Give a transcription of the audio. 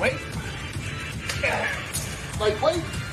Wait. Like, wait.